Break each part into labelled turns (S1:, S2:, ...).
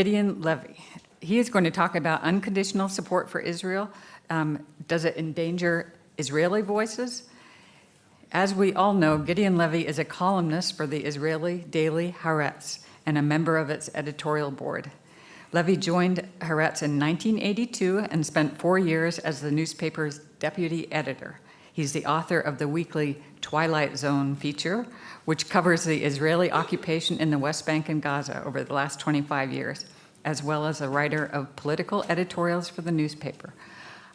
S1: Gideon Levy. He is going to talk about unconditional support for Israel. Um, does it endanger Israeli voices? As we all know, Gideon Levy is a columnist for the Israeli daily Haaretz and a member of its editorial board. Levy joined Haaretz in 1982 and spent four years as the newspaper's deputy editor. He's the author of the weekly Twilight Zone feature, which covers the Israeli occupation in the West Bank and Gaza over the last 25 years, as well as a writer of political editorials for the newspaper.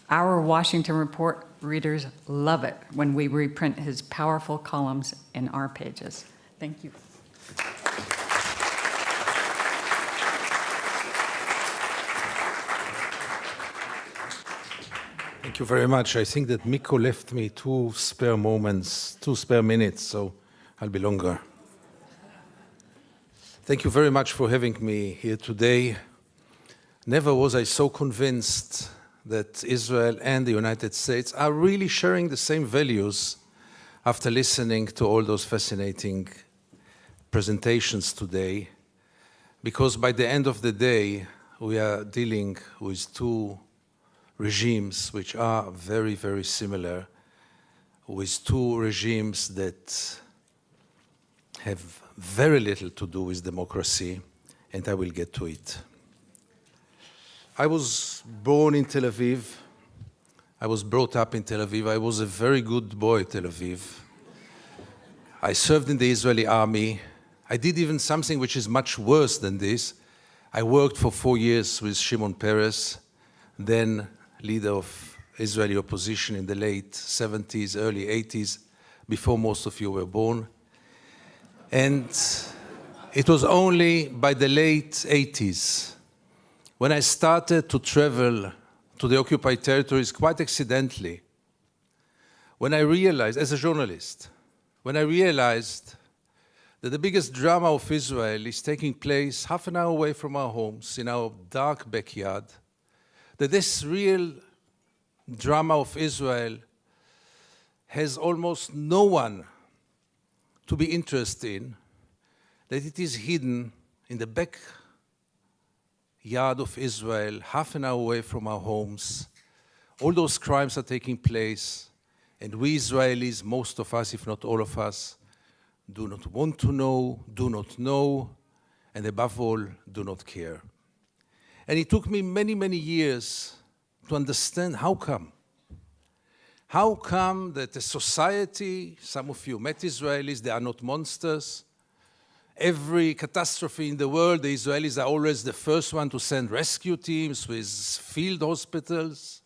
S1: Our Washington Report readers love it when we reprint his powerful columns in our pages. Thank you.
S2: Thank you very much. I think that Miko left me two spare moments, two spare minutes, so I'll be longer. Thank you very much for having me here today. Never was I so convinced that Israel and the United States are really sharing the same values after listening to all those fascinating presentations today, because by the end of the day, we are dealing with two regimes which are very, very similar with two regimes that have very little to do with democracy, and I will get to it. I was born in Tel Aviv. I was brought up in Tel Aviv. I was a very good boy Tel Aviv. I served in the Israeli army. I did even something which is much worse than this. I worked for four years with Shimon Peres, then leader of Israeli opposition in the late 70s, early 80s, before most of you were born. And it was only by the late 80s when I started to travel to the occupied territories quite accidentally, when I realized, as a journalist, when I realized that the biggest drama of Israel is taking place half an hour away from our homes, in our dark backyard, that this real drama of Israel has almost no one to be interested in, that it is hidden in the backyard of Israel, half an hour away from our homes. All those crimes are taking place, and we Israelis, most of us, if not all of us, do not want to know, do not know, and above all, do not care. And it took me many, many years to understand how come. How come that a society, some of you met Israelis, they are not monsters. Every catastrophe in the world, the Israelis are always the first one to send rescue teams with field hospitals.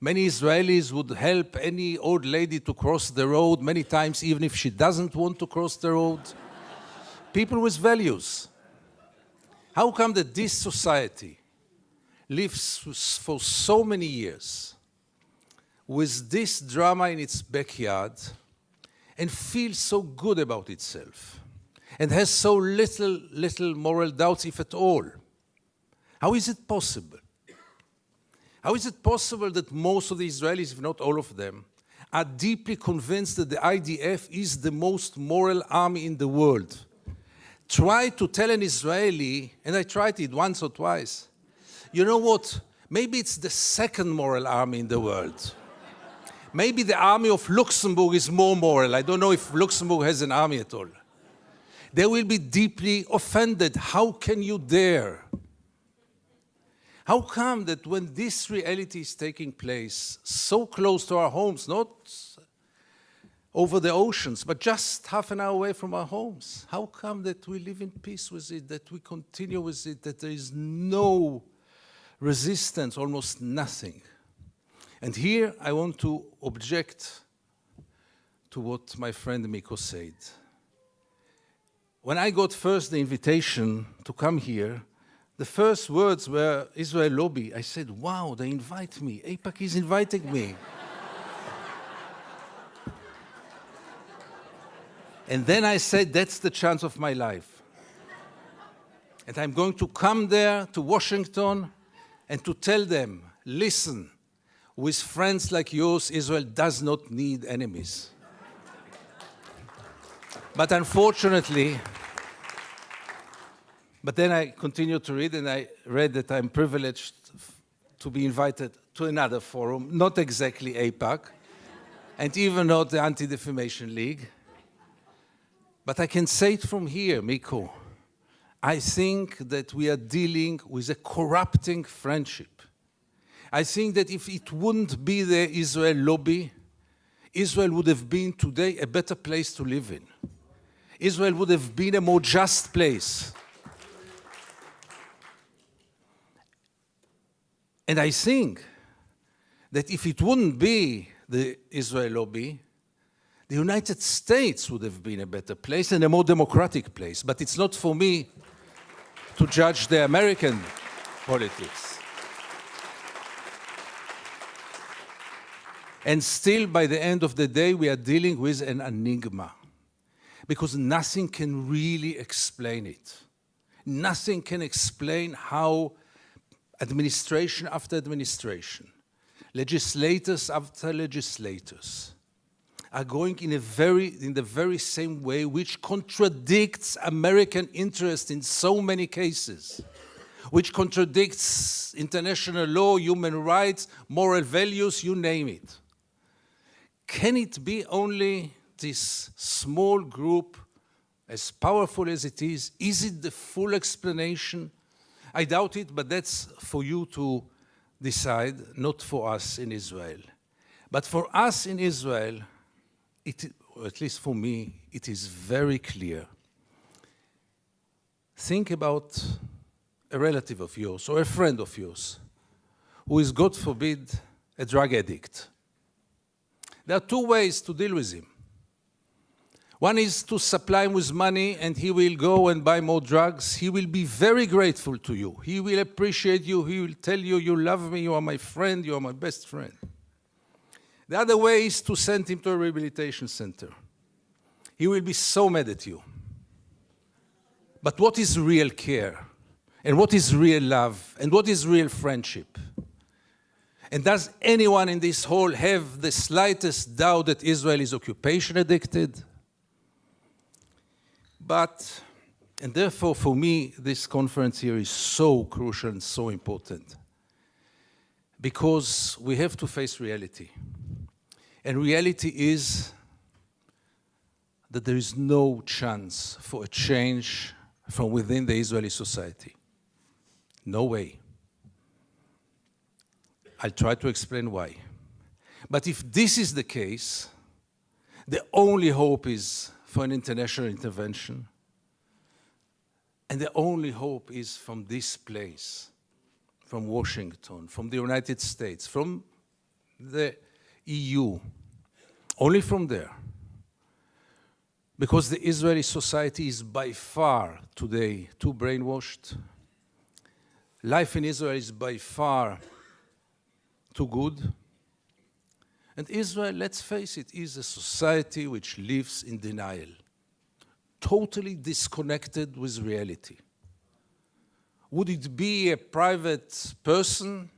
S2: Many Israelis would help any old lady to cross the road many times, even if she doesn't want to cross the road. People with values. How come that this society lives for so many years with this drama in its backyard and feels so good about itself and has so little, little moral doubts, if at all? How is it possible? How is it possible that most of the Israelis, if not all of them, are deeply convinced that the IDF is the most moral army in the world? Try to tell an Israeli, and I tried it once or twice, you know what? Maybe it's the second moral army in the world. Maybe the army of Luxembourg is more moral. I don't know if Luxembourg has an army at all. They will be deeply offended. How can you dare? How come that when this reality is taking place so close to our homes, not over the oceans, but just half an hour away from our homes. How come that we live in peace with it, that we continue with it, that there is no resistance, almost nothing? And here I want to object to what my friend Miko said. When I got first the invitation to come here, the first words were Israel Lobby. I said, wow, they invite me. AIPAC is inviting me. And then I said, that's the chance of my life. And I'm going to come there to Washington and to tell them, listen, with friends like yours, Israel does not need enemies. but unfortunately, But then I continued to read, and I read that I'm privileged to be invited to another forum, not exactly AIPAC, and even not the Anti-Defamation League. But I can say it from here, Miko. I think that we are dealing with a corrupting friendship. I think that if it wouldn't be the Israel lobby, Israel would have been today a better place to live in. Israel would have been a more just place. And I think that if it wouldn't be the Israel lobby, the United States would have been a better place and a more democratic place. But it's not for me to judge the American politics. And still, by the end of the day, we are dealing with an enigma because nothing can really explain it. Nothing can explain how administration after administration, legislators after legislators, are going in, a very, in the very same way which contradicts American interest in so many cases, which contradicts international law, human rights, moral values, you name it. Can it be only this small group, as powerful as it is, is it the full explanation? I doubt it, but that's for you to decide, not for us in Israel. But for us in Israel, it, at least for me, it is very clear. Think about a relative of yours or a friend of yours who is, God forbid, a drug addict. There are two ways to deal with him. One is to supply him with money and he will go and buy more drugs. He will be very grateful to you. He will appreciate you. He will tell you, you love me, you are my friend, you are my best friend. The other way is to send him to a rehabilitation center. He will be so mad at you. But what is real care? And what is real love? And what is real friendship? And does anyone in this hall have the slightest doubt that Israel is occupation addicted? But, and therefore for me, this conference here is so crucial and so important because we have to face reality. And reality is that there is no chance for a change from within the Israeli society. No way. I'll try to explain why. But if this is the case, the only hope is for an international intervention. And the only hope is from this place, from Washington, from the United States, from the EU, only from there. Because the Israeli society is by far today too brainwashed. Life in Israel is by far too good. And Israel, let's face it, is a society which lives in denial, totally disconnected with reality. Would it be a private person?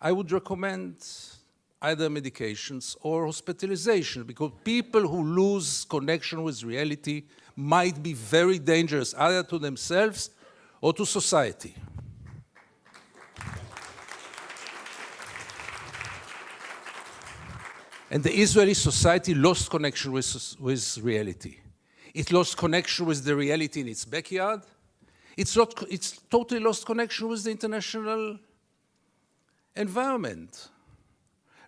S2: I would recommend either medications or hospitalization because people who lose connection with reality might be very dangerous either to themselves or to society. And the Israeli society lost connection with, with reality. It lost connection with the reality in its backyard. It's, not, it's totally lost connection with the international environment.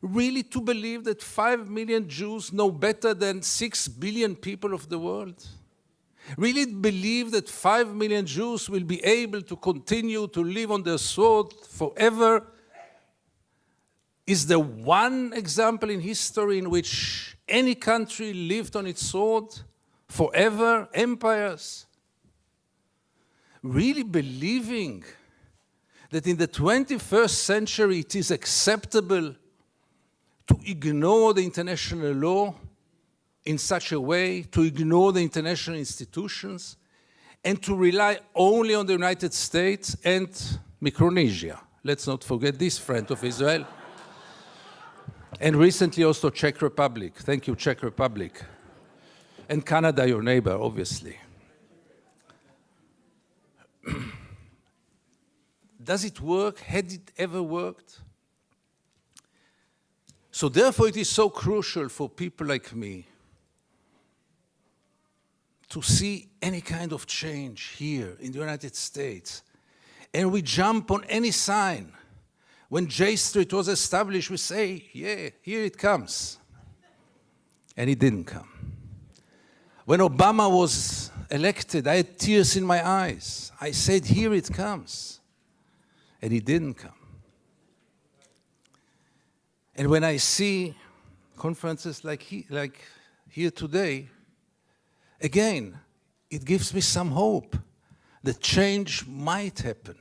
S2: Really to believe that five million Jews know better than six billion people of the world? Really believe that five million Jews will be able to continue to live on their sword forever? Is the one example in history in which any country lived on its sword forever, empires, really believing that in the 21st century it is acceptable to ignore the international law in such a way, to ignore the international institutions, and to rely only on the United States and Micronesia. Let's not forget this friend of Israel. And recently also Czech Republic. Thank you, Czech Republic. And Canada, your neighbor, obviously. Does it work? Had it ever worked? So therefore, it is so crucial for people like me to see any kind of change here in the United States. And we jump on any sign. When J Street was established, we say, yeah, here it comes. And it didn't come. When Obama was elected, I had tears in my eyes. I said, here it comes. And it didn't come. And when I see conferences like, he, like here today, again, it gives me some hope that change might happen.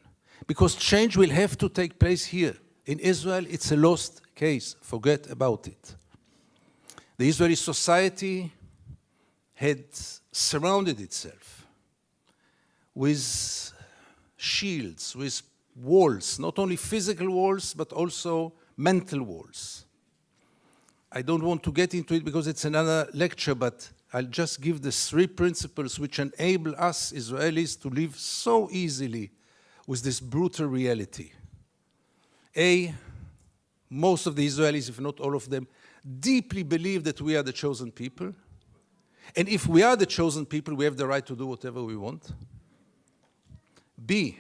S2: Because change will have to take place here. In Israel, it's a lost case. Forget about it. The Israeli society had surrounded itself with shields, with walls, not only physical walls, but also mental walls. I don't want to get into it because it's another lecture, but I'll just give the three principles which enable us Israelis to live so easily with this brutal reality. A, most of the Israelis, if not all of them, deeply believe that we are the chosen people. And if we are the chosen people, we have the right to do whatever we want. B,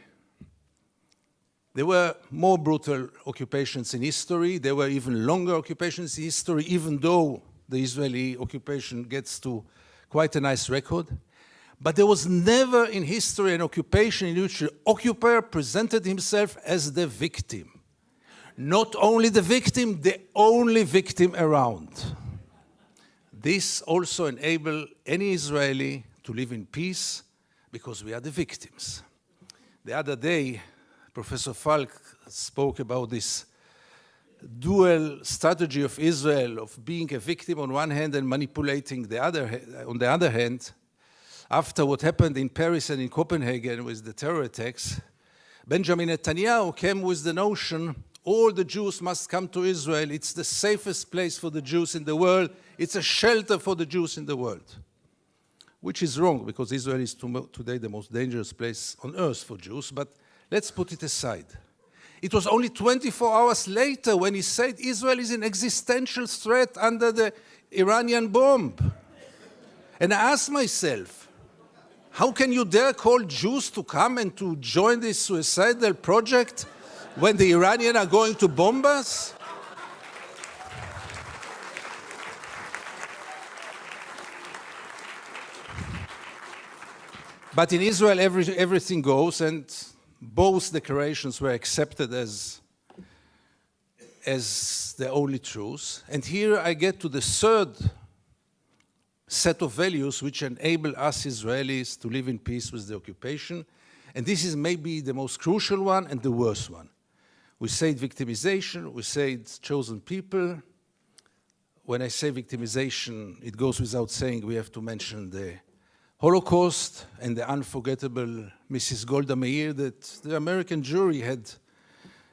S2: there were more brutal occupations in history. There were even longer occupations in history, even though the Israeli occupation gets to quite a nice record. But there was never in history an occupation in which the occupier presented himself as the victim. Not only the victim, the only victim around. This also enabled any Israeli to live in peace because we are the victims. The other day, Professor Falk spoke about this dual strategy of Israel of being a victim on one hand and manipulating the other on the other hand. After what happened in Paris and in Copenhagen with the terror attacks, Benjamin Netanyahu came with the notion all the Jews must come to Israel. It's the safest place for the Jews in the world. It's a shelter for the Jews in the world. Which is wrong because Israel is today the most dangerous place on earth for Jews, but let's put it aside. It was only 24 hours later when he said Israel is an existential threat under the Iranian bomb. And I asked myself, how can you dare call Jews to come and to join this suicidal project when the Iranians are going to bomb us? But in Israel, every, everything goes, and both declarations were accepted as, as the only truth. And here I get to the third set of values which enable us Israelis to live in peace with the occupation. And this is maybe the most crucial one and the worst one. We say victimization, we say chosen people. When I say victimization, it goes without saying we have to mention the Holocaust and the unforgettable Mrs. Golda Meir that the American Jewry had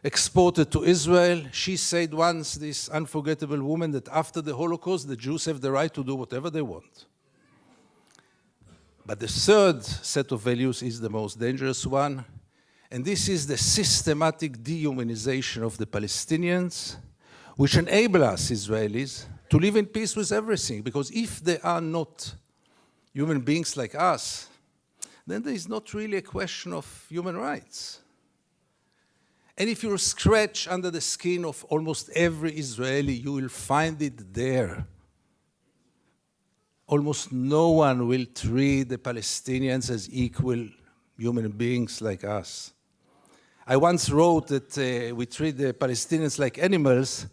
S2: exported to Israel. She said once, this unforgettable woman, that after the Holocaust, the Jews have the right to do whatever they want. But the third set of values is the most dangerous one, and this is the systematic dehumanization of the Palestinians, which enable us, Israelis, to live in peace with everything, because if they are not human beings like us, then there is not really a question of human rights. And if you scratch under the skin of almost every Israeli, you will find it there. Almost no one will treat the Palestinians as equal human beings like us. I once wrote that uh, we treat the Palestinians like animals,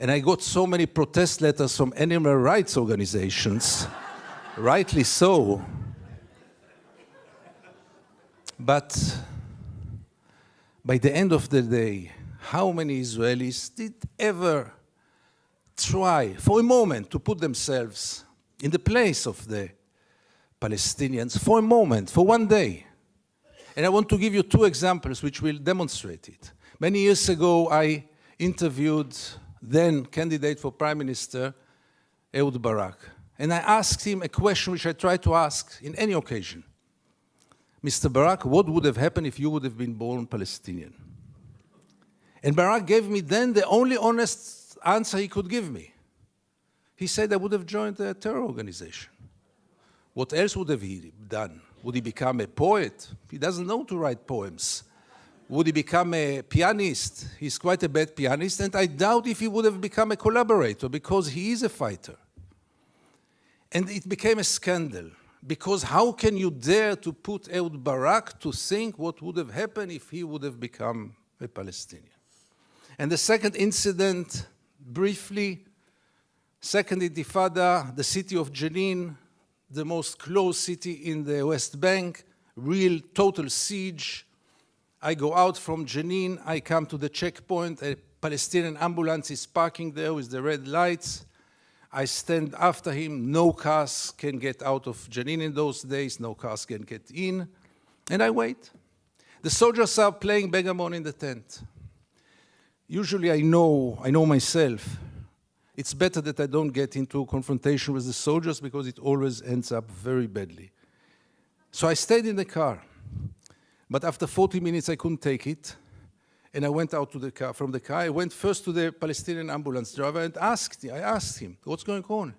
S2: and I got so many protest letters from animal rights organizations rightly so. But by the end of the day, how many Israelis did ever try for a moment to put themselves in the place of the Palestinians for a moment, for one day? And I want to give you two examples which will demonstrate it. Many years ago, I interviewed then candidate for prime minister, Ehud Barak. And I asked him a question which I try to ask in any occasion. Mr. Barak, what would have happened if you would have been born Palestinian? And Barak gave me then the only honest answer he could give me. He said I would have joined a terror organization. What else would have he done? Would he become a poet? He doesn't know to write poems. Would he become a pianist? He's quite a bad pianist, and I doubt if he would have become a collaborator because he is a fighter. And it became a scandal because how can you dare to put Ehud Barak to think what would have happened if he would have become a Palestinian? And the second incident, briefly, second intifada, the city of Jenin, the most closed city in the West Bank, real total siege. I go out from Jenin, I come to the checkpoint, a Palestinian ambulance is parking there with the red lights. I stand after him, no cars can get out of Jenin in those days, no cars can get in, and I wait. The soldiers are playing backgammon in the tent. Usually I know, I know myself, it's better that I don't get into confrontation with the soldiers because it always ends up very badly. So I stayed in the car. But after 40 minutes, I couldn't take it. And I went out to the car, from the car. I went first to the Palestinian ambulance driver and asked, I asked him, what's going on?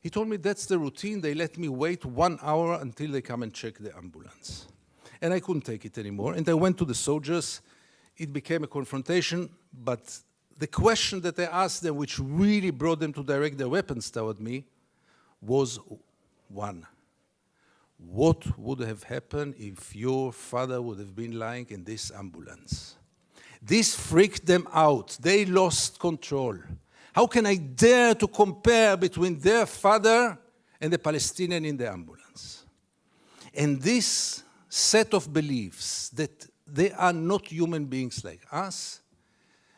S2: He told me that's the routine. They let me wait one hour until they come and check the ambulance. And I couldn't take it anymore. And I went to the soldiers. It became a confrontation, but the question that I asked them, which really brought them to direct their weapons toward me, was one. What would have happened if your father would have been lying in this ambulance? This freaked them out. They lost control. How can I dare to compare between their father and the Palestinian in the ambulance? And this set of beliefs that they are not human beings like us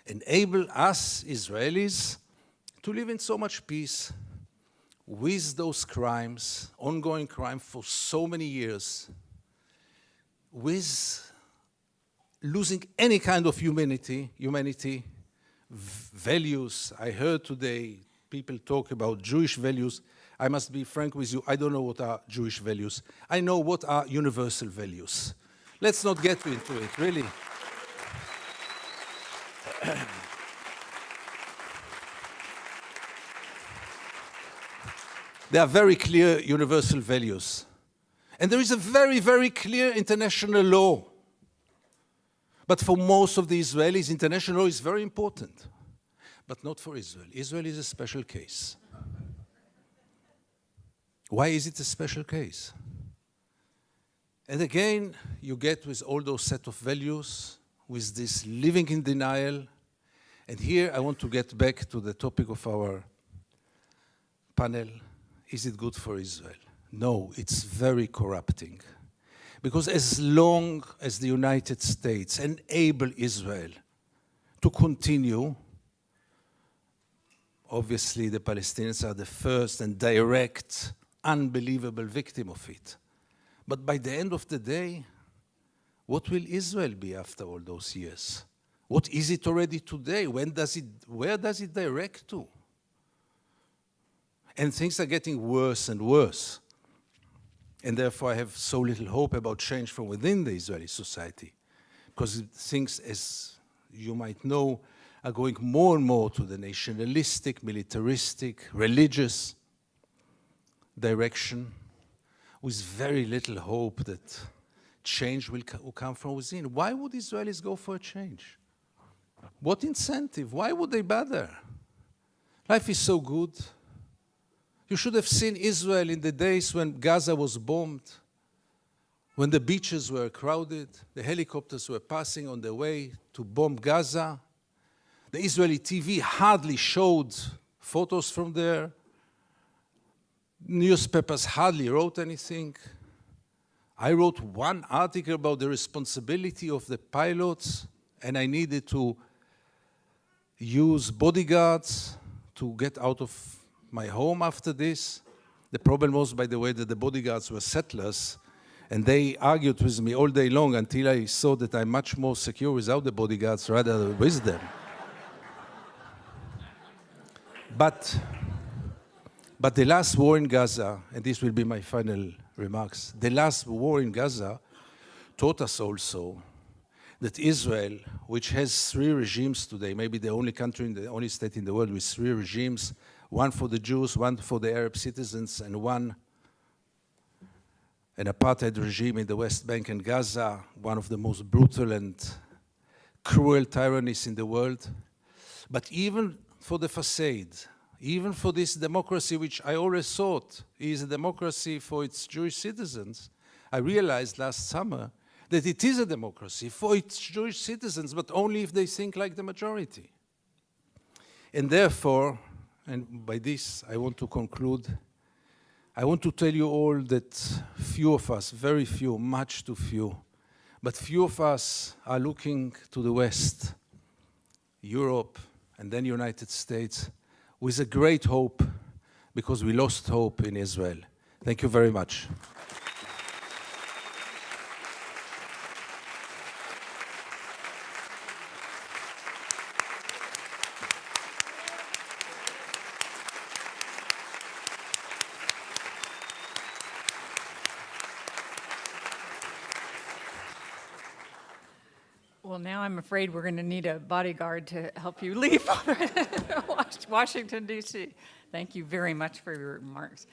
S2: enable us Israelis to live in so much peace with those crimes, ongoing crime for so many years, with losing any kind of humanity, humanity, values. I heard today people talk about Jewish values. I must be frank with you, I don't know what are Jewish values. I know what are universal values. Let's not get into it, really. There are very clear universal values. And there is a very, very clear international law. But for most of the Israelis, international law is very important. But not for Israel. Israel is a special case. Why is it a special case? And again, you get with all those set of values, with this living in denial. And here I want to get back to the topic of our panel, is it good for Israel? No, it's very corrupting. Because as long as the United States enable Israel to continue, obviously the Palestinians are the first and direct, unbelievable victim of it. But by the end of the day, what will Israel be after all those years? What is it already today? When does it, where does it direct to? And things are getting worse and worse. And therefore, I have so little hope about change from within the Israeli society. Because things, as you might know, are going more and more to the nationalistic, militaristic, religious direction, with very little hope that change will, will come from within. Why would Israelis go for a change? What incentive? Why would they bother? Life is so good. You should have seen Israel in the days when Gaza was bombed, when the beaches were crowded, the helicopters were passing on their way to bomb Gaza. The Israeli TV hardly showed photos from there. Newspapers hardly wrote anything. I wrote one article about the responsibility of the pilots, and I needed to use bodyguards to get out of my home after this. The problem was, by the way, that the bodyguards were settlers, and they argued with me all day long until I saw that I'm much more secure without the bodyguards rather than with them. but, but the last war in Gaza, and this will be my final remarks, the last war in Gaza taught us also that Israel, which has three regimes today, maybe the only country, in the only state in the world with three regimes, one for the Jews, one for the Arab citizens, and one an apartheid regime in the West Bank and Gaza, one of the most brutal and cruel tyrannies in the world. But even for the facade, even for this democracy, which I always thought is a democracy for its Jewish citizens, I realized last summer that it is a democracy for its Jewish citizens, but only if they think like the majority. And therefore, and by this I want to conclude, I want to tell you all that few of us, very few, much too few, but few of us are looking to the West, Europe, and then United States with a great hope because we lost hope in Israel. Thank you very much.
S1: Well, I'm afraid we're going to need a bodyguard to help you leave Washington DC. Thank you very much for your remarks.